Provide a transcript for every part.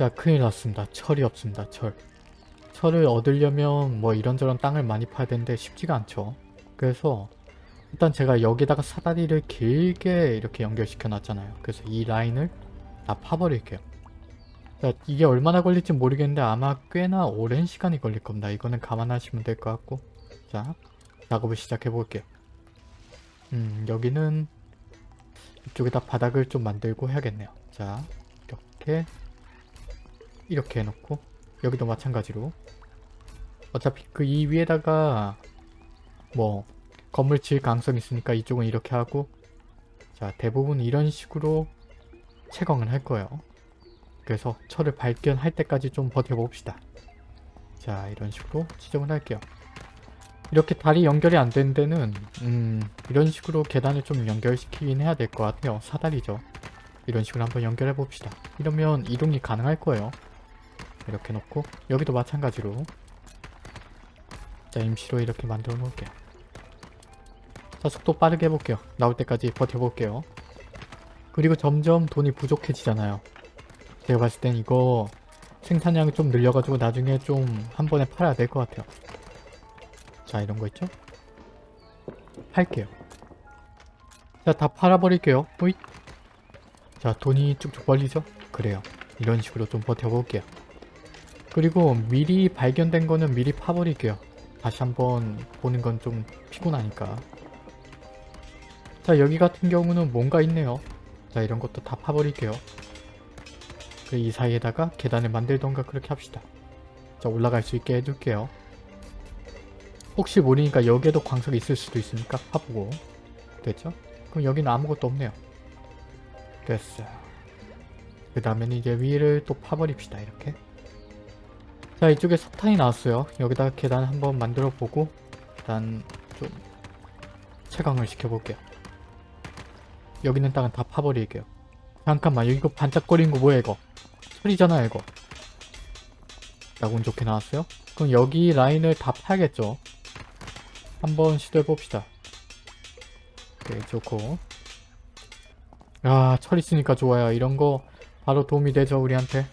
자 큰일 났습니다. 철이 없습니다. 철. 철을 얻으려면 뭐 이런저런 땅을 많이 파야 되는데 쉽지가 않죠. 그래서 일단 제가 여기다가 사다리를 길게 이렇게 연결시켜 놨잖아요. 그래서 이 라인을 다 파버릴게요. 자, 이게 얼마나 걸릴지 모르겠는데 아마 꽤나 오랜 시간이 걸릴 겁니다. 이거는 감안하시면 될 것 같고 자, 작업을 시작해 볼게요. 음, 여기는 이쪽에다 바닥을 좀 만들고 해야겠네요. 자, 이렇게 이렇게 해놓고 여기도 마찬가지로 어차피 그 이 위에다가 뭐 건물 지을 가능성이 있으니까 이쪽은 이렇게 하고 자 대부분 이런 식으로 채광을 할 거예요. 그래서 철을 발견할 때까지 좀 버텨봅시다. 자 이런 식으로 지정을 할게요. 이렇게 다리 연결이 안 된 데는 음 이런 식으로 계단을 좀 연결시키긴 해야 될 것 같아요. 사다리죠. 이런 식으로 한번 연결해 봅시다. 이러면 이동이 가능할 거예요. 이렇게 놓고 여기도 마찬가지로 자 임시로 이렇게 만들어 놓을게요. 자 속도 빠르게 해볼게요. 나올 때까지 버텨볼게요. 그리고 점점 돈이 부족해지잖아요. 제가 봤을 땐 이거 생산량을 좀 늘려가지고 나중에 좀 한 번에 팔아야 될 것 같아요. 자 이런 거 있죠? 팔게요. 자 다 팔아버릴게요. 호잇. 자 돈이 쭉쭉 벌리죠? 그래요. 이런 식으로 좀 버텨볼게요. 그리고 미리 발견된 거는 미리 파버릴게요. 다시 한번 보는 건 좀 피곤하니까. 자 여기 같은 경우는 뭔가 있네요. 자 이런 것도 다 파버릴게요. 그이 사이에다가 계단을 만들던가 그렇게 합시다. 자 올라갈 수 있게 해둘게요. 혹시 모르니까 여기에도 광석이 있을 수도 있으니까 파보고 됐죠? 그럼 여기는 아무것도 없네요. 됐어요. 그 다음에는 이제 위를 또 파버립시다 이렇게. 자 이쪽에 석탄이 나왔어요. 여기다가 계단 한번 만들어 보고 일단 좀 채광을 시켜볼게요. 여기 있는 땅은 다 파버릴게요. 잠깐만 이거 반짝거리는 거 뭐야 이거 철이잖아 이거 자운 좋게 나왔어요? 그럼 여기 라인을 다 파야겠죠? 한번 시도해봅시다. 오케이 좋고 야 철 있으니까 좋아요. 이런 거 바로 도움이 되죠 우리한테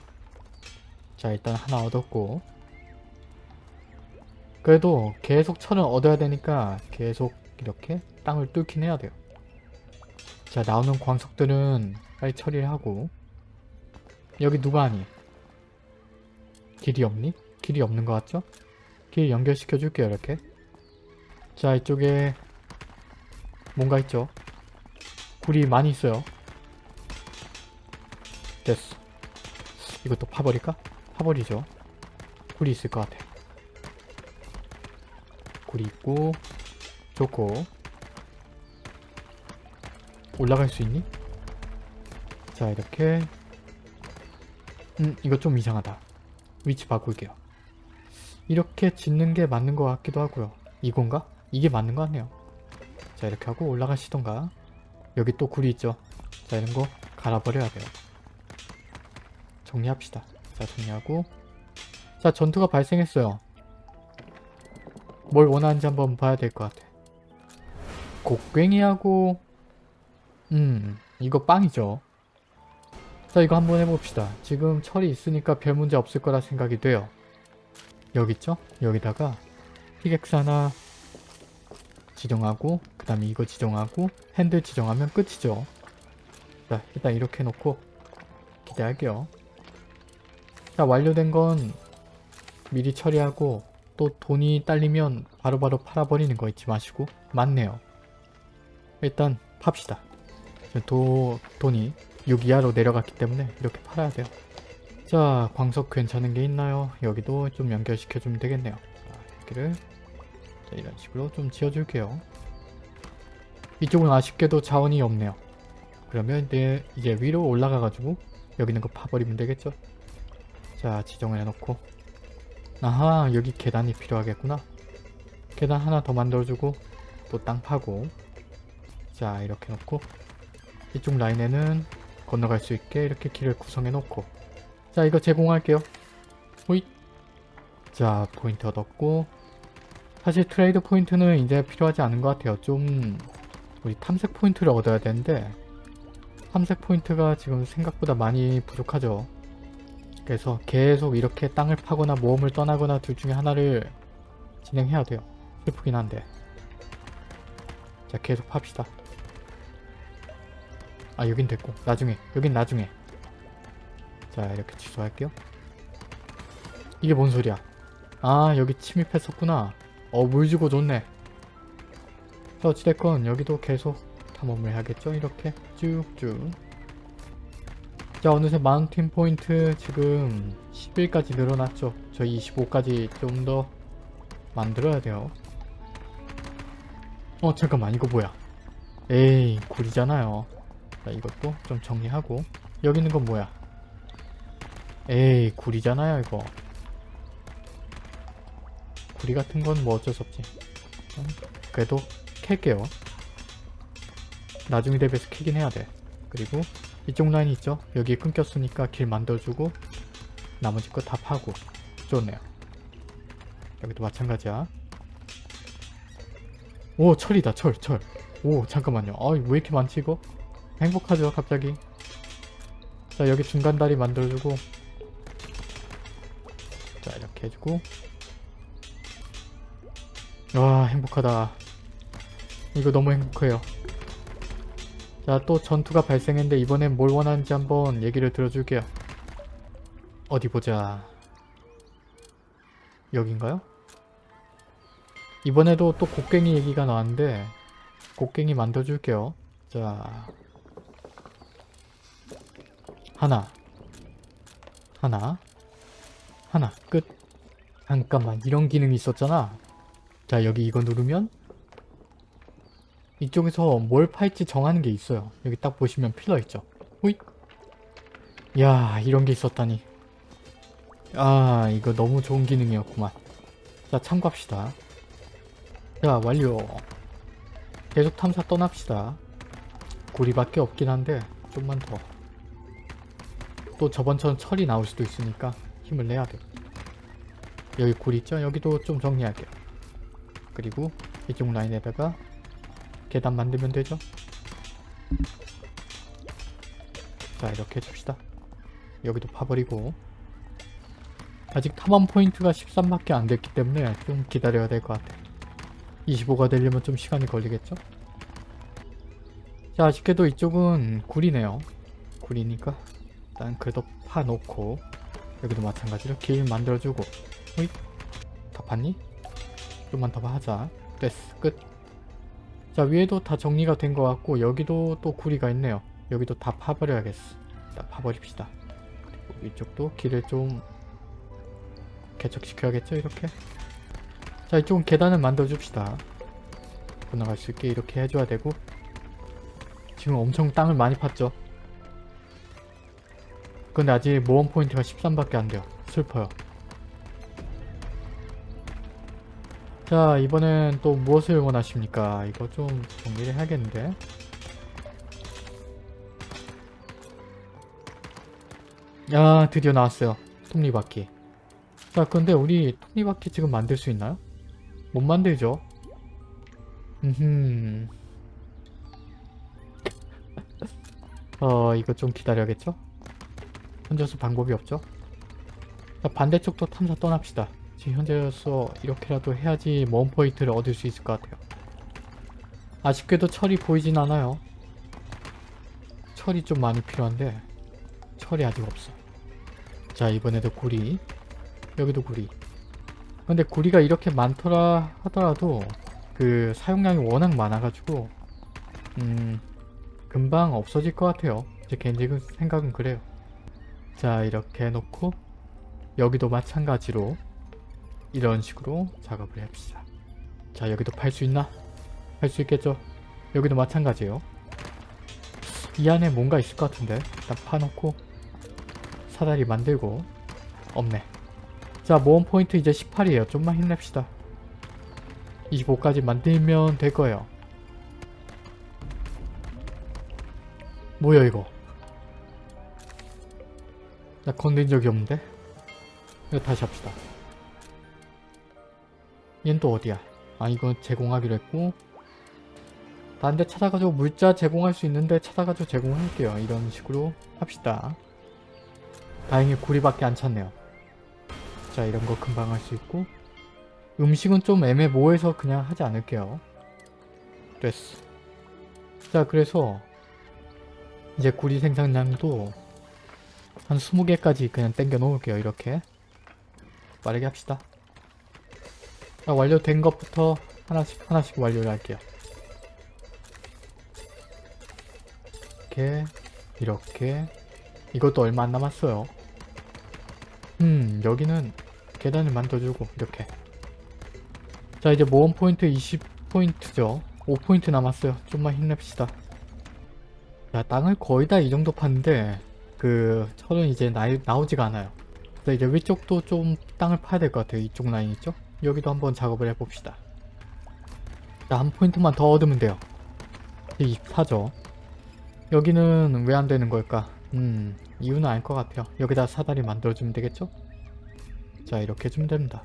자 일단 하나 얻었고 그래도 계속 철은 얻어야 되니까 계속 이렇게 땅을 뚫긴 해야 돼요. 자 나오는 광석들은 빨리 처리를 하고 여기 누가 하니? 길이 없니? 길이 없는 것 같죠? 길 연결시켜 줄게요 이렇게 자 이쪽에 뭔가 있죠? 굴이 많이 있어요 됐어 이것도 파버릴까? 파버리죠. 굴이 있을 것 같아 굴이 있고 좋고. 올라갈 수 있니? 자 이렇게. 음 이거 좀 이상하다. 위치 바꿀게요. 이렇게 짓는 게 맞는 것 같기도 하고요. 이건가? 이게 맞는 거 같네요. 자 이렇게 하고 올라가시던가. 여기 또 굴이 있죠. 자 이런 거 갈아버려야 돼요. 정리합시다 자 정리하고. 자 전투가 발생했어요. 뭘 원하는지 한번 봐야 될 것 같아. 곡괭이하고 음 이거 빵이죠. 자 이거 한번 해봅시다. 지금 철이 있으니까 별 문제 없을 거라 생각이 돼요. 여기 있죠? 여기다가 피객스 하나 지정하고 그 다음에 이거 지정하고 핸들 지정하면 끝이죠. 자 일단 이렇게 해놓고 기대할게요 자 완료된 건 미리 처리하고 또 돈이 딸리면 바로 바로 팔아버리는 거 잊지 마시고 맞네요 일단 팝시다 도, 돈이 6 이하로 내려갔기 때문에 이렇게 팔아야 돼요. 자, 광석 괜찮은 게 있나요? 여기도 좀 연결시켜 주면 되겠네요. 자, 여기를 자, 이런 식으로 좀 지어줄게요. 이쪽은 아쉽게도 자원이 없네요. 그러면 이제, 이제 위로 올라가가지고 여기 있는 거 파버리면 되겠죠? 자, 지정을 해놓고. 아하, 여기 계단이 필요하겠구나. 계단 하나 더 만들어주고 또 땅 파고. 자, 이렇게 놓고. 이쪽 라인에는 건너갈 수 있게 이렇게 길을 구성해 놓고. 자 이거 제공할게요. 호잇. 자 포인트 얻었고. 사실 트레이드 포인트는 이제 필요하지 않은 것 같아요. 좀 우리 탐색 포인트를 얻어야 되는데 탐색 포인트가 지금 생각보다 많이 부족하죠 그래서 계속 이렇게 땅을 파거나 모험을 떠나거나 둘 중에 하나를 진행해야 돼요. 슬프긴 한데. 자 계속 팝시다. 아 여긴 됐고 나중에 여긴 나중에 자 이렇게 취소할게요. 이게 뭔 소리야? 아 여기 침입했었구나. 어물 주고 좋네. 자 어찌됐건 여기도 계속 탐험을 해야겠죠? 이렇게 쭉쭉 자 어느새 마운틴 포인트 지금 11까지 늘어났죠? 저희 25까지 좀 더 만들어야 돼요. 어 잠깐만 이거 뭐야? 에이 굴이잖아요. 자 이것도 좀 정리하고 여기 있는 건 뭐야? 에이 굴이잖아요 이거. 구리 같은 건 뭐 어쩔 수 없지. 음, 그래도 캘게요. 나중에 대비해서 캐긴 해야 돼. 그리고 이쪽 라인 있죠? 여기 끊겼으니까 길 만들어주고 나머지 거 다 파고 좋네요. 여기도 마찬가지야. 오 철이다 철 철. 오 잠깐만요. 아왜 이렇게 많지 이거? 행복하죠 갑자기. 자 여기 중간 다리 만들어주고 자 이렇게 해주고 와 행복하다. 이거 너무 행복해요. 자, 또 전투가 발생했는데 이번엔 뭘 원하는지 한번 얘기를 들어줄게요. 어디 보자. 여긴가요? 이번에도 또 곡괭이 얘기가 나왔는데 곡괭이 만들어줄게요. 자, 하나, 하나, 하나, 끝. 잠깐만, 이런 기능이 있었잖아. 자, 여기 이거 누르면 이쪽에서 뭘 팔지 정하는 게 있어요. 여기 딱 보시면 필러 있죠. 호잇. 야 이런 게 있었다니. 아 이거 너무 좋은 기능이었구만. 자 참고합시다. 자 완료. 계속 탐사 떠납시다. 구리밖에 없긴 한데 좀만 더. 또 저번처럼 철이 나올 수도 있으니까 힘을 내야 돼. 여기 구리 있죠? 여기도 좀 정리할게요. 그리고 이쪽 라인에다가 계단 만들면 되죠? 자 이렇게 해줍시다. 여기도 파버리고 아직 탐험 포인트가 13밖에 안 됐기 때문에 좀 기다려야 될 것 같아. 25가 되려면 좀 시간이 걸리겠죠? 자 아쉽게도 이쪽은 굴이네요. 굴이니까 일단 그래도 파놓고 여기도 마찬가지로 길 만들어주고 호잇 다 봤니? 좀만 더 하자. 됐어 끝. 자 위에도 다 정리가 된 것 같고 여기도 또 구리가 있네요. 여기도 다 파버려야겠어. 다 파버립시다. 그리고 이쪽도 길을 좀 개척시켜야겠죠 이렇게. 자 이쪽은 계단을 만들어줍시다. 건너갈 수 있게 이렇게 해줘야 되고 지금 엄청 땅을 많이 팠죠. 근데 아직 모험 포인트가 13밖에 안 돼요. 슬퍼요. 자 이번엔 또 무엇을 원하십니까? 이거 좀 정리를 해야겠는데 야 드디어 나왔어요 톱니바퀴 자 근데 우리 톱니바퀴 지금 만들 수 있나요? 못 만들죠? 음흠 어 이거 좀 기다려야겠죠? 혼자서 방법이 없죠? 자 반대쪽도 탐사 떠납시다 지금 현재로서 이렇게라도 해야지 모험 포인트를 얻을 수 있을 것 같아요. 아쉽게도 철이 보이진 않아요. 철이 좀 많이 필요한데 철이 아직 없어. 자 이번에도 구리 여기도 구리 근데 구리가 이렇게 많더라 하더라도 그 사용량이 워낙 많아가지고 음 금방 없어질 것 같아요. 제 개인적인 생각은 그래요. 자 이렇게 해놓고 여기도 마찬가지로 이런 식으로 작업을 합시다. 자 여기도 팔 수 있나? 팔 수 있겠죠? 여기도 마찬가지예요. 이 안에 뭔가 있을 것 같은데 일단 파놓고 사다리 만들고 없네. 자 모험 포인트 이제 18이에요. 좀만 힘냅시다. 25까지 만들면 될 거예요. 뭐야 이거? 나 건든 적이 없는데? 이거 다시 합시다. 얘는 또 어디야? 아 이건 제공하기로 했고 딴데 찾아가지고 물자 제공할 수 있는데 찾아가지고 제공할게요. 이런 식으로 합시다. 다행히 구리밖에 안 찼네요. 자 이런 거 금방 할 수 있고 음식은 좀 애매모호해서 그냥 하지 않을게요. 됐어. 자 그래서 이제 구리 생산량도 한 20개까지 그냥 땡겨 놓을게요. 이렇게 빠르게 합시다. 자 완료된 것부터 하나씩 하나씩 완료를 할게요. 이렇게 이렇게. 이것도 얼마 안 남았어요. 음 여기는 계단을 만들어주고 이렇게. 자 이제 모험 포인트 20포인트죠. 5포인트 남았어요. 좀만 힘냅시다. 자 땅을 거의 다 이 정도 팠는데 그 철은 이제 나, 나오지가 않아요. 그래서 이제 위쪽도 좀 땅을 파야 될 것 같아요. 이쪽 라인 있죠 여기도 한번 작업을 해봅시다. 자 한 포인트만 더 얻으면 돼요. 24죠. 여기는 왜 안 되는 걸까? 음 이유는 알 것 같아요. 여기다 사다리 만들어주면 되겠죠? 자 이렇게 해주면 됩니다.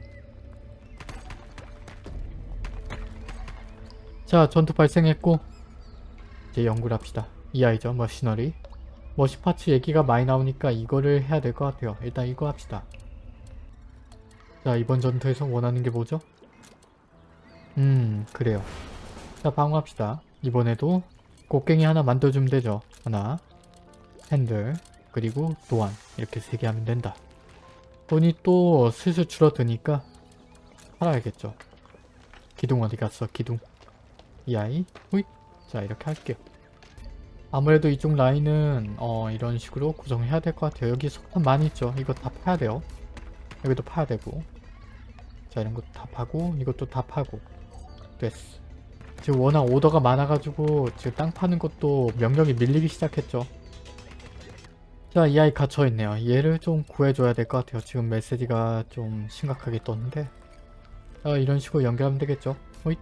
자 전투 발생했고 이제 연구를 합시다. 이 아이죠 머시너리. 머시파츠 얘기가 많이 나오니까 이거를 해야 될 것 같아요. 일단 이거 합시다 자 이번 전투에서 원하는 게 뭐죠? 음 그래요. 자 방어합시다. 이번에도 곡괭이 하나 만들어주면 되죠. 하나 핸들 그리고 도안. 이렇게 세 개 하면 된다. 돈이 또 슬슬 줄어드니까 팔아야겠죠. 기둥 어디 갔어? 기둥. 이 아이? 후잇! 자 이렇게 할게요. 아무래도 이쪽 라인은 어 이런 식으로 구성해야 될 것 같아요. 여기 석탄 많이 있죠. 이거 다 파야 돼요. 여기도 파야 되고 자 이런 것도 다 파고 이것도 다 파고. 됐어. 지금 워낙 오더가 많아가지고 지금 땅 파는 것도 명령이 밀리기 시작했죠. 자 이 아이 갇혀있네요. 얘를 좀 구해줘야 될 것 같아요. 지금 메시지가 좀 심각하게 떴는데. 어, 이런 식으로 연결하면 되겠죠. 호잇.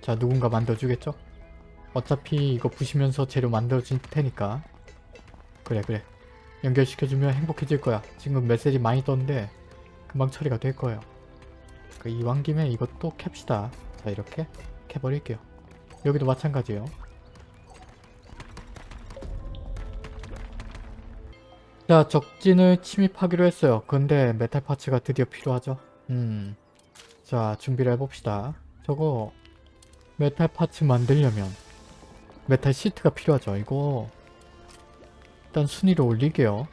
자 누군가 만들어주겠죠? 어차피 이거 부시면서 재료 만들어줄 테니까. 그래 그래. 연결시켜주면 행복해질 거야. 지금 메시지 많이 떴는데 금방 처리가 될 거예요 그 이왕 김에 이것도 캡시다. 자 이렇게 캡버릴게요. 여기도 마찬가지예요. 자 적진을 침입하기로 했어요. 근데 metal parts가 드디어 필요하죠? 음 자 준비를 해봅시다. 저거 metal parts 만들려면 metal sheet가 필요하죠. 이거 일단 순위를 올릴게요.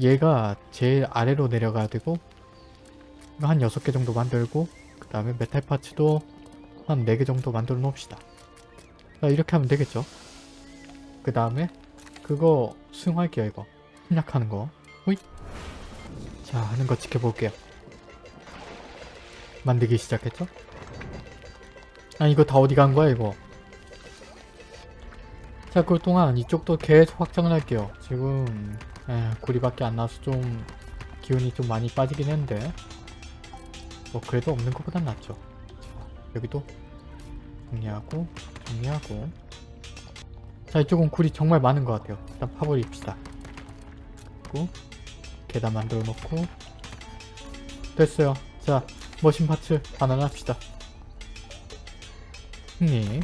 얘가 제일 아래로 내려가야 되고 한 6개 정도 만들고 그 다음에 metal parts도 한 4개 정도 만들어 놓읍시다. 자 이렇게 하면 되겠죠. 그 다음에 그거 수용할게요 이거. 협력하는 거. 호잇. 자 하는 거 지켜볼게요. 만들기 시작했죠? 아 이거 다 어디 간 거야 이거 자 그동안 이쪽도 계속 확장을 할게요 지금 에, 구리밖에 안 나와서 좀 기운이 좀 많이 빠지긴 했는데 뭐 그래도 없는 것보단 낫죠. 자, 여기도 정리하고 정리하고. 자 이쪽은 굴이 정말 많은 것 같아요. 일단 파버립시다. 그리고 계단 만들어 놓고. 됐어요. 자 머신 파츠 반환 합시다. 승리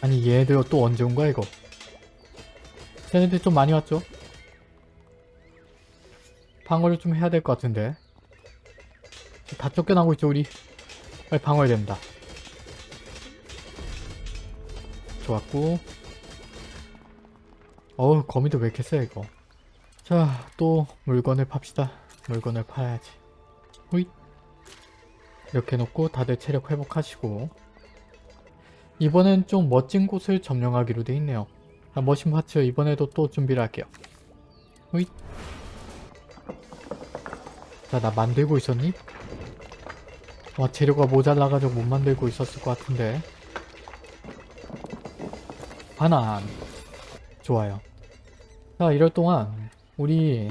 아니 얘들 또 언제 온 거야 이거? 쟤네들 좀 많이 왔죠? 방어를 좀 해야 될 것 같은데. 다 쫓겨나고 있죠 우리. 빨리 방어해야 된다. 좋았고. 어우 거미도 왜 이렇게 세 이거? 자 또 물건을 팝시다. 물건을 파야지. 호잇. 이렇게 놓고 다들 체력 회복하시고. 이번엔 좀 멋진 곳을 점령하기로 돼 있네요. 아, 머신 파츠 이번에도 또 준비를 할게요. 호잇 자, 나 만들고 있었니? 와, 재료가 모자라가지고 못 만들고 있었을 것 같은데. 반환. 좋아요. 자, 이럴 동안 우리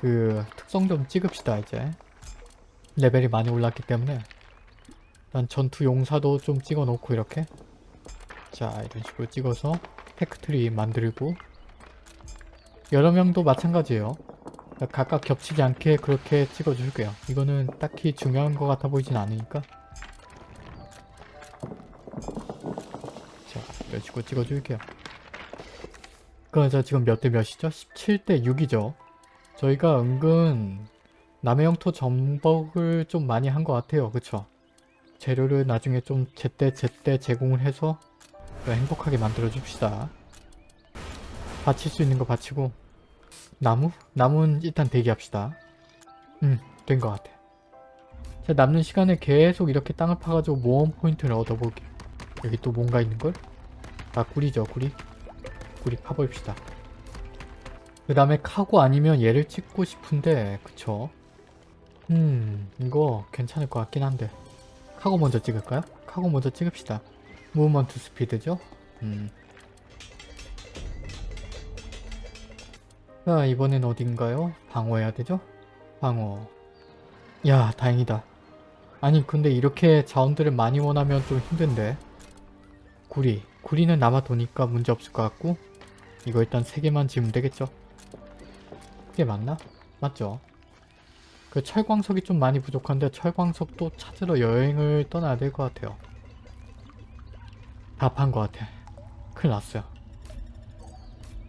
그 특성 좀 찍읍시다, 이제. 레벨이 많이 올랐기 때문에 난 전투 용사도 좀 찍어 놓고 이렇게 자 이런 식으로 찍어서 factory 만들고 여러 명도 마찬가지예요 각각 겹치지 않게 그렇게 찍어 줄게요 이거는 딱히 중요한 것 같아 보이진 않으니까 자 이런 식으로 찍어 줄게요 그래서 지금 몇 대 몇이죠? 17대 6이죠. 저희가 은근 남의 영토 전복을 좀 많이 한 것 같아요. 그쵸? 재료를 나중에 좀 제때 제때 제공을 해서 행복하게 만들어 줍시다. 바칠 수 있는 거 바치고 나무? 나무는 일단 대기합시다. 음, 된 것 같아. 자, 남는 시간에 계속 이렇게 땅을 파가지고 모험 포인트를 얻어보게. 여기 또 뭔가 있는걸? 아, 꿀이죠, 꿀이. 꿀이 파봅시다. 그 다음에 카고 아니면 얘를 찍고 싶은데, 그쵸? 음, 이거 괜찮을 것 같긴 한데. 카고 먼저 찍을까요? 카고 먼저 찍읍시다. 무브먼트 스피드죠? 음. 자, 이번엔 어딘가요? 방어해야 되죠? 방어. 야, 다행이다. 아니, 근데 이렇게 자원들을 많이 원하면 좀 힘든데. 구리. 구리는 남아 도니까 문제없을 것 같고 이거 일단 3개만 지으면 되겠죠? 그게 맞나? 맞죠? 그 철광석이 좀 많이 부족한데 철광석도 찾으러 여행을 떠나야 될 것 같아요. 다판것 같아. 큰일 났어요.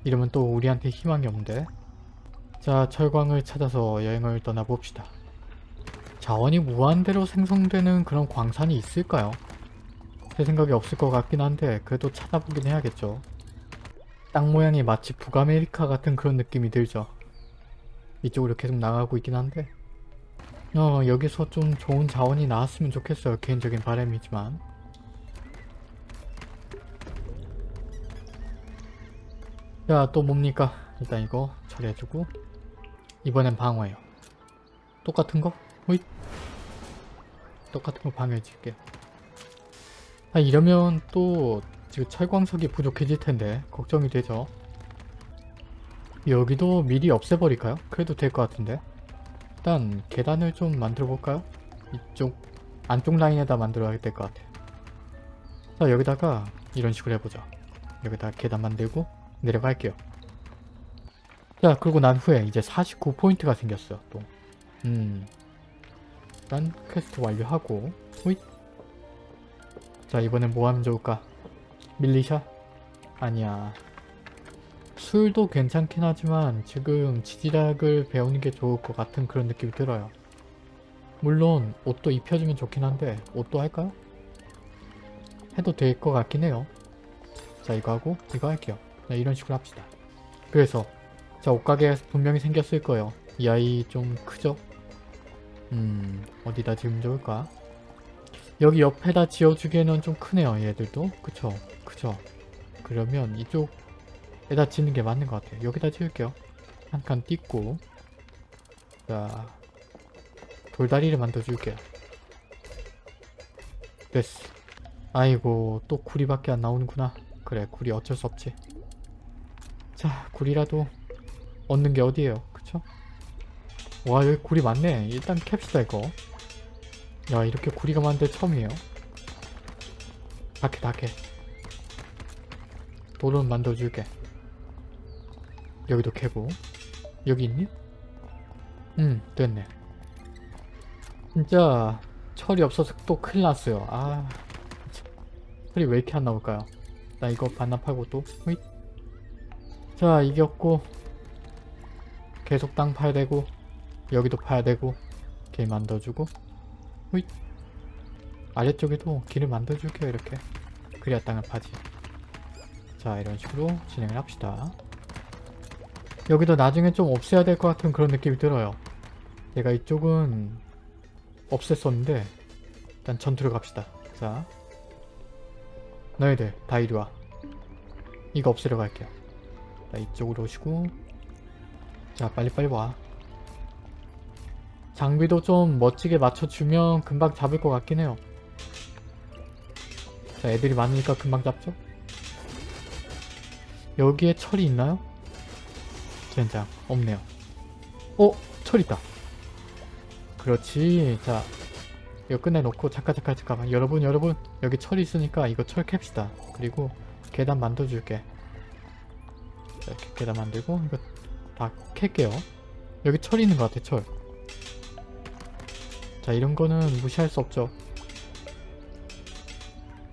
이러면 또 우리한테 희망이 없는데. 자, 철광을 찾아서 여행을 떠나봅시다. 자원이 무한대로 생성되는 그런 광산이 있을까요? 제 생각에 없을 것 같긴 한데 그래도 찾아보긴 해야겠죠. 땅 모양이 마치 북아메리카 같은 그런 느낌이 들죠. 이쪽으로 계속 나가고 있긴 한데 어 여기서 좀 좋은 자원이 나왔으면 좋겠어요. 개인적인 바람이지만 자또 뭡니까? 일단 이거 처리해주고 이번엔 방어예요. 똑같은 거? 호잇 똑같은 거 방어해줄게요. 아 이러면 또 지금 철광석이 부족해질 텐데 걱정이 되죠. 여기도 미리 없애버릴까요? 그래도 될 것 같은데 일단 계단을 좀 만들어 볼까요? 이쪽 안쪽 라인에다 만들어야 될 것 같아요. 자 여기다가 이런 식으로 해보자. 여기다가 계단 만들고 내려갈게요. 자 그리고 난 후에 이제 49포인트가 생겼어요 또. 음 일단 퀘스트 완료하고 호잇 자 이번엔 뭐 하면 좋을까? militia? 아니야. 술도 괜찮긴 하지만 지금 지지락을 배우는 게 좋을 것 같은 그런 느낌이 들어요. 물론 옷도 입혀주면 좋긴 한데 옷도 할까요? 해도 될 것 같긴 해요. 자 이거 하고 이거 할게요. 네, 이런 식으로 합시다. 그래서 자 옷가게 분명히 생겼을 거예요. 이 아이 좀 크죠? 음 어디다 지으면 좋을까? 여기 옆에다 지어주기에는 좀 크네요 얘들도. 그쵸? 그쵸? 그러면 이쪽에다 짓는 게 맞는 것 같아요. 여기다 지을게요. 한 칸 띄고. 자 돌다리를 만들어 줄게요. 됐어. 아이고 또 구리밖에 안 나오는구나. 그래 구리 어쩔 수 없지 자 구리라도 얻는 게 어디에요? 그쵸? 와 여기 구리 많네. 일단 캡시다 이거. 야 이렇게 구리가 많은데 처음이에요. 다캐 다캐 돌은 만들어줄게. 여기도 캐고. 여기 있니? 음 됐네. 진짜 철이 없어서 또 큰일 났어요. 아 철이 왜 이렇게 안 나올까요? 나 이거 반납하고 또 호잇. 자 이겼고. 계속 땅 파야 되고 여기도 파야 되고 길 만들어주고. 호잇. 아래쪽에도 길을 만들어줄게요 이렇게. 그래야 땅을 파지. 자 이런 식으로 진행을 합시다. 여기도 나중에 좀 없애야 될 것 같은 그런 느낌이 들어요. 내가 이쪽은 없앴었는데 일단 전투를 갑시다. 자. 너희들 다 이리와. 이거 없애러 갈게요 자 이쪽으로 오시고 자 빨리빨리 와 장비도 좀 멋지게 맞춰주면 금방 잡을 것 같긴 해요. 자 애들이 많으니까 금방 잡죠? 여기에 철이 있나요? 젠장 없네요. 어? 철 있다. 그렇지. 자 이거 끝내놓고 잠깐 잠깐 잠깐만 여러분 여러분 여기 철이 있으니까 이거 철 캡시다. 그리고 계단 만들어줄게. 자, 이렇게 계단 만들고 이거 다 캘게요. 여기 철 있는 것 같아 철. 자 이런 거는 무시할 수 없죠.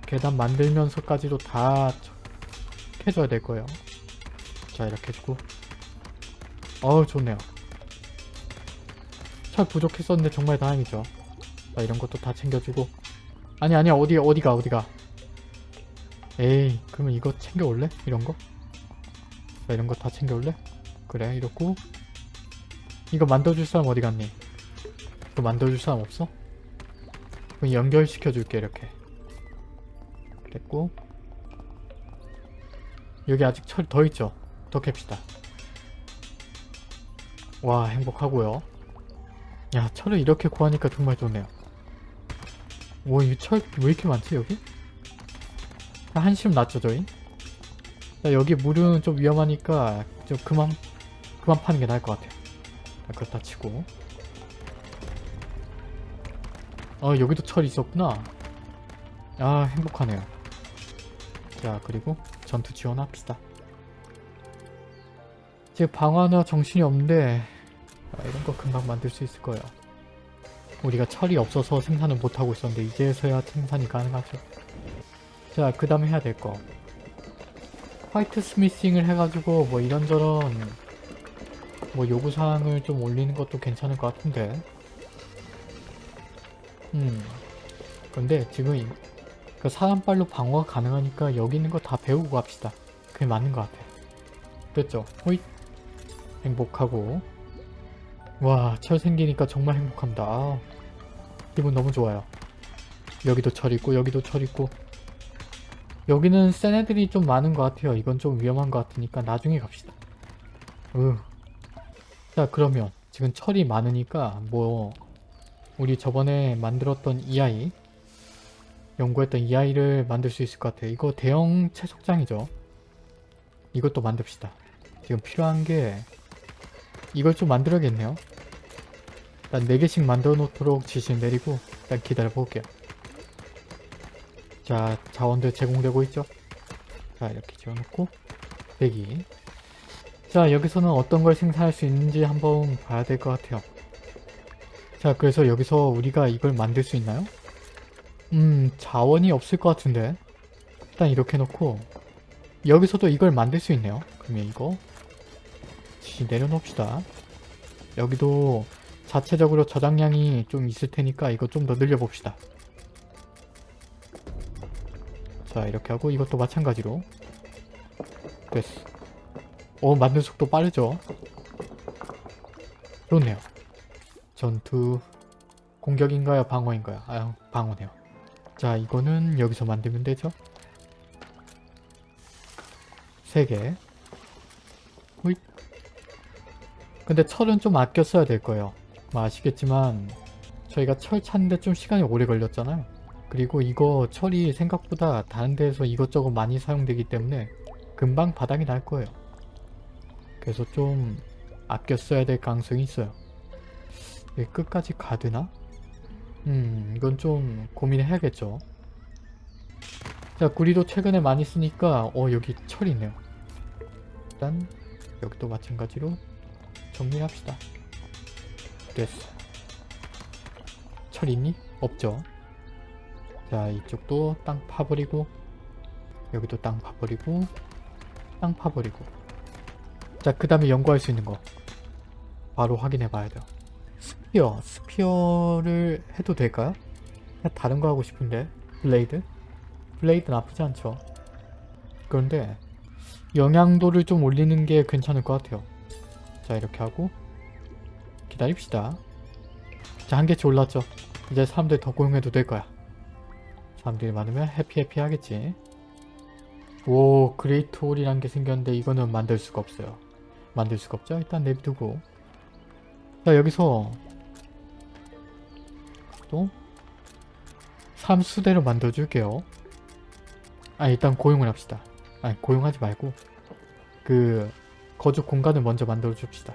계단 만들면서까지도 다 캐줘야 될 거예요. 자 이렇게 해주고 어우 좋네요 철 부족했었는데 정말 다행이죠 자 이런 것도 다 챙겨주고 아니 아니야 어디 어디가 어디가 에이 그러면 이거 챙겨올래? 이런 거? 자 이런 거 다 챙겨올래? 그래 이렇고 이거 만들어줄 사람 어디 갔니? 이거 만들어줄 사람 없어? 그럼 연결시켜줄게 이렇게 됐고 여기 아직 철 더 있죠? 더 캡시다 와 행복하고요 야 철을 이렇게 구하니까 정말 좋네요 오이 철 왜 이렇게 많지 여기? 한심 났죠 저희? 자, 여기 물은 좀 위험하니까 좀 그만 그만 파는 게 나을 것 같아요. 자, 그렇다 치고. 어 여기도 철이 있었구나. 아 행복하네요. 자 그리고 전투 지원합시다. 지금 방어나 정신이 없는데 아, 이런 거 금방 만들 수 있을 거예요. 우리가 철이 없어서 생산을 못하고 있었는데 이제서야 생산이 가능하죠. 자 그 다음에 해야 될 거 화이트 스미싱을 해가지고 뭐 이런저런 뭐 요구사항을 좀 올리는 것도 괜찮을 것 같은데. 음. 근데 지금 이- 그 사람발로 방어가 가능하니까 여기 있는 거 다 배우고 갑시다. 그게 맞는 것 같아. 됐죠? 호잇. 행복하고. 와 철 생기니까 정말 행복합니다. 아, 기분 너무 좋아요. 여기도 철 있고 여기도 철 있고 여기는 센 애들이 좀 많은 것 같아요. 이건 좀 위험한 것 같으니까 나중에 갑시다. 으. 자 그러면 지금 철이 많으니까 뭐 우리 저번에 만들었던 이 아이 연구했던 이 아이를 만들 수 있을 것 같아요. 이거 대형 채석장이죠. 이것도 만듭시다. 지금 필요한 게 이걸 좀 만들어야겠네요. 일단 4개씩 만들어 놓도록 지시를 내리고 일단 기다려 볼게요 자 자원들 제공되고 있죠? 자 이렇게 지어놓고 대기. 자 여기서는 어떤 걸 생산할 수 있는지 한번 봐야 될 것 같아요. 자 그래서 여기서 우리가 이걸 만들 수 있나요? 음 자원이 없을 것 같은데. 일단 이렇게 놓고 여기서도 이걸 만들 수 있네요. 그러면 이거 내려놓읍시다. 여기도 자체적으로 저장량이 좀 있을 테니까 이거 좀 더 늘려봅시다 자 이렇게 하고 이것도 마찬가지로. 됐어. 오 만든 속도 빠르죠? 좋네요. 전투. 공격인가요? 방어인가요? 아 방어네요. 자 이거는 여기서 만들면 되죠? 3개. 호잇. 근데 철은 좀 아껴 써야 될 거예요. 뭐 아시겠지만 저희가 철 찾는데 좀 시간이 오래 걸렸잖아요 그리고 이거 철이 생각보다 다른 데에서 이것저것 많이 사용되기 때문에 금방 바닥이 날 거예요. 그래서 좀 아껴 써야 될 가능성이 있어요. 이게 끝까지 가드나? 음 이건 좀 고민을 해야겠죠. 자 구리도 최근에 많이 쓰니까 어 여기 철이 있네요. 일단 여기도 마찬가지로 정리합시다. 됐어. 철 있니? 없죠 자 이쪽도 땅 파버리고 여기도 땅 파버리고 땅 파버리고. 자 그 다음에 연구할 수 있는 거. 바로 확인해 봐야 돼요. spear spear를 해도 될까요? 다른 거 하고 싶은데 blade? blade 나쁘지 않죠? 그런데 영양도를 좀 올리는 게 괜찮을 것 같아요. 자 이렇게 하고 기다립시다. 자 한계치 올랐죠? 이제 사람들 더 고용해도 될 거야 사람들이 많으면 happy happy 하겠지. 오 great hall이란 게 생겼는데 이거는 만들 수가 없어요. 만들 수가 없죠? 일단 내비두고. 자 여기서 또 삼수대로 만들어 줄게요. 아 일단 고용을 합시다. 아니 고용하지 말고 그 거주 공간을 먼저 만들어 줍시다.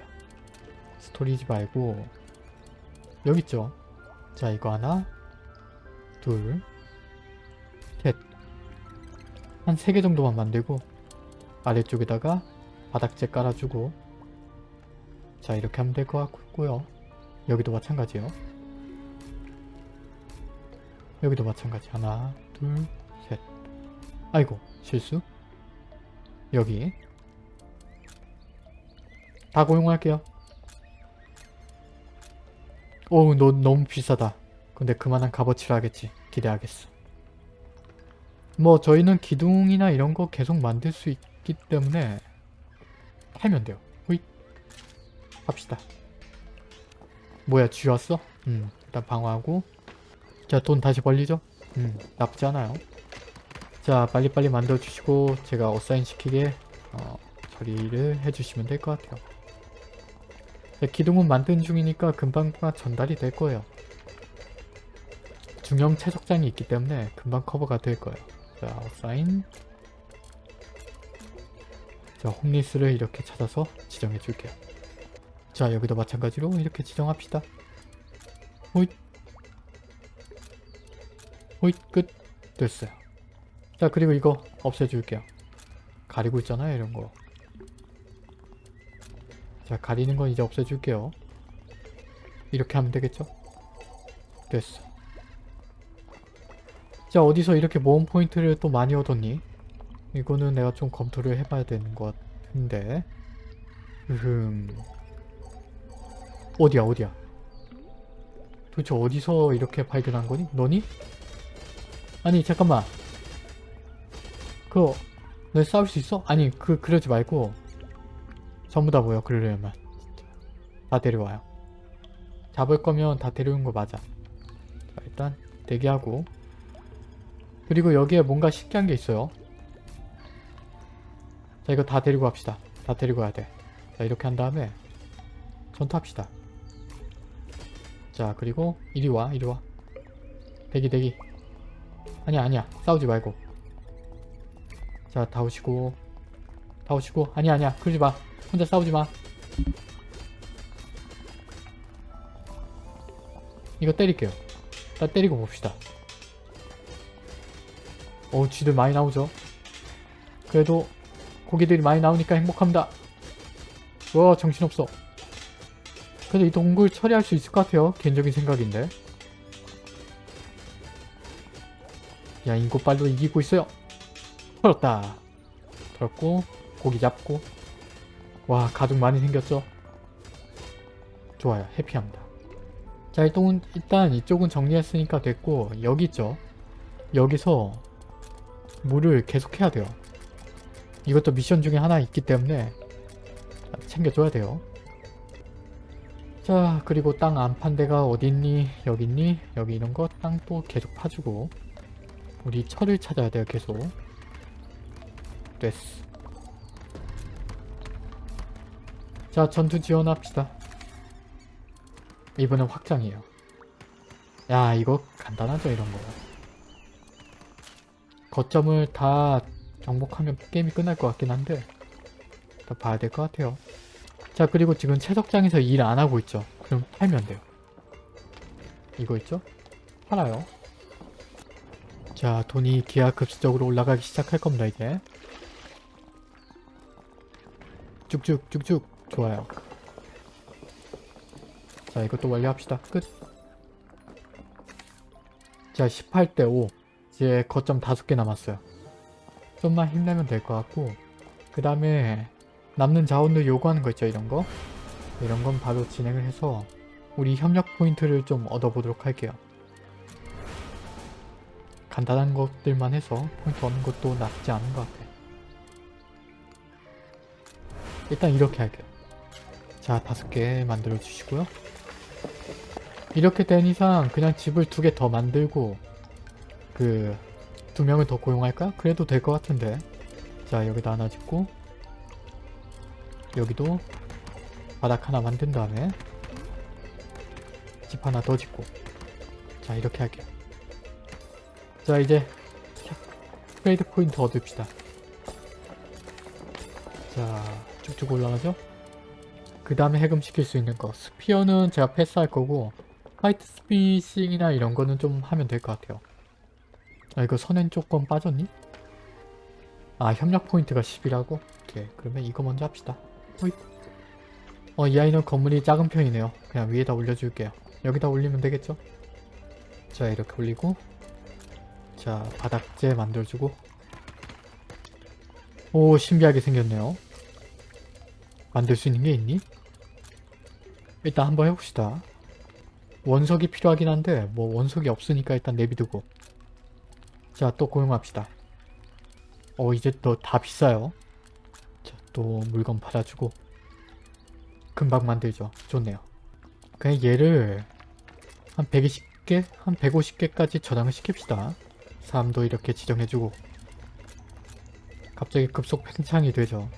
storage 말고. 여기 있죠? 자 이거 하나 둘 한세개 정도만 만들고 아래쪽에다가 바닥재 깔아주고 자 이렇게 하면 될 것 같고요 여기도 마찬가지요 여기도 마찬가지 하나 둘 셋 아이고 실수 여기 다 고용할게요. 오, 너 너무 비싸다. 근데 그만한 값어치를 하겠지. 기대하겠어. 뭐 저희는 기둥이나 이런 거 계속 만들 수 있기 때문에 팔면 돼요. 호잇. 합시다. 뭐야 쥐 왔어? 음 일단 방어하고 자 돈 다시 벌리죠? 음 나쁘지 않아요. 자 빨리빨리 만들어 주시고 제가 어사인 시키게 어, 처리를 해주시면 될 것 같아요. 자, 기둥은 만든 중이니까 금방금방 전달이 될 거예요. 중형 채석장이 있기 때문에 금방 커버가 될 거예요. 자 어사인 자 홈리스를 이렇게 찾아서 지정해 줄게요. 자 여기도 마찬가지로 이렇게 지정합시다. 호잇 호잇 끝 됐어요. 자 그리고 이거 없애줄게요. 가리고 있잖아요 이런 거. 자 가리는 건 이제 없애줄게요. 이렇게 하면 되겠죠? 됐어. 자 어디서 이렇게 모험 포인트를 또 많이 얻었니? 이거는 내가 좀 검토를 해봐야 되는 것 같은데. 음 어디야 어디야? 도대체 어디서 이렇게 발견한 거니? 너니? 아니 잠깐만. 그거 너 싸울 수 있어? 아니 그 그러지 말고. 전부 다 모여 그러려면. 다 데려와요. 잡을 거면 다 데려온 거 맞아. 자 일단 대기하고 그리고 여기에 뭔가 신기한 게 있어요. 자 이거 다 데리고 갑시다. 다 데리고 가야 돼 자 이렇게 한 다음에 전투합시다. 자 그리고 이리 와 이리 와. 대기 대기. 아니야 아니야. 싸우지 말고. 자 다 오시고. 다 오시고. 아니야 아니야. 그러지 마. 혼자 싸우지 마. 이거 때릴게요. 다 때리고 봅시다 어 쥐들 많이 나오죠? 그래도 고기들이 많이 나오니까 행복합니다. 와 정신없어. 그래도 이 동굴 처리할 수 있을 것 같아요. 개인적인 생각인데. 야 인고빨로 이기고 있어요. 털었다. 털었고 고기 잡고. 와 가죽 많이 생겼죠? 좋아요. 해피합니다. 자 일단, 일단 이쪽은 정리했으니까 됐고 여기 있죠? 여기서 물을 계속 해야 돼요. 이것도 미션 중에 하나 있기 때문에 챙겨줘야 돼요. 자 그리고 땅 안 판 데가 어딨니? 여기 있니? 여기 이런 거 땅 또 계속 파주고 우리 철을 찾아야 돼요 계속. 됐어. 자 전투 지원합시다. 이번엔 확장이에요. 야 이거 간단하죠 이런 거 거점을 다 정복하면 게임이 끝날 것 같긴 한데 더 봐야 될 것 같아요. 자 그리고 지금 채석장에서 일 안 하고 있죠. 그럼 팔면 돼요. 이거 있죠? 팔아요. 자 돈이 기하급수적으로 올라가기 시작할 겁니다 이제. 쭉쭉 쭉쭉. 좋아요. 자 이것도 완료합시다. 끝. 자 18대 5 이제 거점 5개 남았어요. 좀만 힘내면 될 것 같고 그 다음에 남는 자원들 요구하는 거 있죠 이런 거? 이런 건 바로 진행을 해서 우리 협력 포인트를 좀 얻어보도록 할게요. 간단한 것들만 해서 포인트 얻는 것도 나쁘지 않은 것 같아요. 일단 이렇게 할게요. 자 다섯 개 만들어 주시고요. 이렇게 된 이상 그냥 집을 두 개 더 만들고 그 두 명을 더 고용할까? 그래도 될 것 같은데. 자 여기다 하나 짓고 여기도 바닥 하나 만든 다음에 집 하나 더 짓고. 자 이렇게 할게요. 자 이제 트레이드 포인트 얻읍시다. 자 쭉쭉 올라가죠? 그 다음에 해금시킬 수 있는 거. spear는 제가 패스할 거고 화이트 스피싱이나 이런 거는 좀 하면 될 것 같아요 아 이거 선행 조금 빠졌니? 아 협력 포인트가 10이라고? 오케이 그러면 이거 먼저 합시다 호잇 어 이 아이는 건물이 작은 편이네요 그냥 위에다 올려줄게요 여기다 올리면 되겠죠? 자 이렇게 올리고 자 바닥재 만들어주고 오 신비하게 생겼네요 만들 수 있는 게 있니? 일단 한번 해봅시다. 원석이 필요하긴 한데 뭐 원석이 없으니까 일단 내비두고 자 또 고용합시다. 어 이제 또 다 비싸요. 자 또 물건 팔아주고 금방 만들죠. 좋네요. 그냥 얘를 한 120개? 한 150개까지 저장을 시킵시다. 사람도 이렇게 지정해주고 갑자기 급속 팽창이 되죠.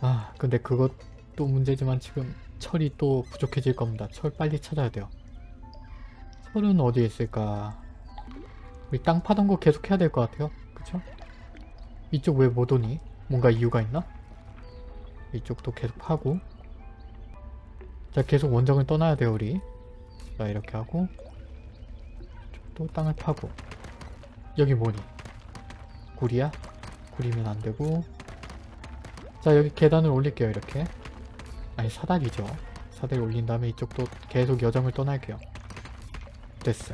아 근데 그것도 문제지만 지금 철이 또 부족해질 겁니다. 철 빨리 찾아야 돼요. 철은 어디에 있을까? 땅 파던 거 계속 해야 될 것 같아요. 그쵸? 이쪽 왜 못 오니? 뭔가 이유가 있나? 이쪽도 계속 파고 자 계속 원정을 떠나야 돼요 우리 자 이렇게 하고 또 땅을 파고 여기 뭐니? 구리야? 구리면 안되고 자 여기 계단을 올릴게요 이렇게 아니 사다리죠 사다리 올린 다음에 이쪽도 계속 여정을 떠날게요 됐어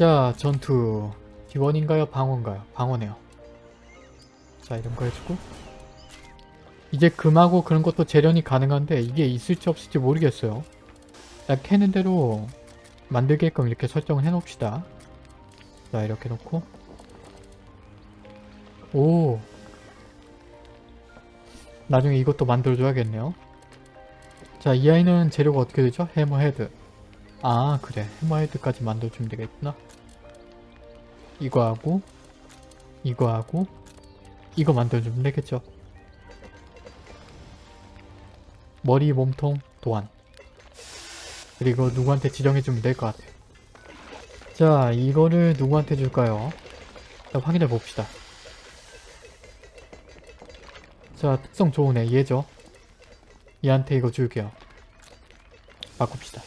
자 전투. 지원인가요? 방어인가요? 방어네요. 자 이런 거 해주고. 이제 금하고 그런 것도 재련이 가능한데 이게 있을지 없을지 모르겠어요. 딱 캐는 대로 만들게끔 이렇게 설정을 해 놓읍시다. 자 이렇게 놓고. 오. 나중에 이것도 만들어줘야겠네요. 자 이 아이는 재료가 어떻게 되죠? 해머헤드 아 그래. 해머헤드까지 만들어주면 되겠구나. 이거 하고 이거 하고 이거 만들어주면 되겠죠. 머리 몸통 도안. 그리고 누구한테 지정해주면 될 것 같아요 자 이거를 누구한테 줄까요? 일단 확인해 봅시다. 자 특성 좋은 애 얘죠. 얘한테 이거 줄게요. 바꿉시다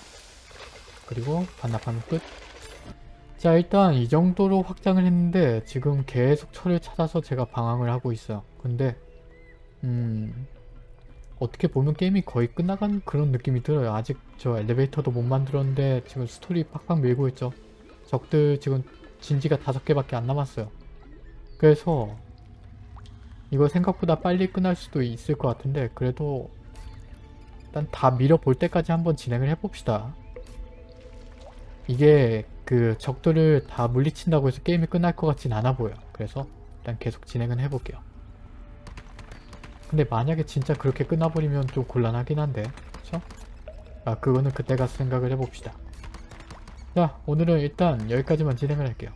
그리고 반납하면 끝. 자 일단 이 정도로 확장을 했는데 지금 계속 철을 찾아서 제가 방황을 하고 있어요. 근데 음 어떻게 보면 게임이 거의 끝나간 그런 느낌이 들어요. 아직 저 엘리베이터도 못 만들었는데 지금 스토리 팍팍 밀고 있죠. 적들 지금 진지가 다섯 개밖에 안 남았어요. 그래서 이거 생각보다 빨리 끝날 수도 있을 것 같은데 그래도 일단 다 밀어볼 때까지 한번 진행을 해봅시다 이게 그 적들을 다 물리친다고 해서 게임이 끝날 것 같진 않아 보여. 그래서 일단 계속 진행은 해볼게요. 근데 만약에 진짜 그렇게 끝나버리면 좀 곤란하긴 한데 그쵸? 아 그거는 그때 가서 생각을 해봅시다. 자 오늘은 일단 여기까지만 진행을 할게요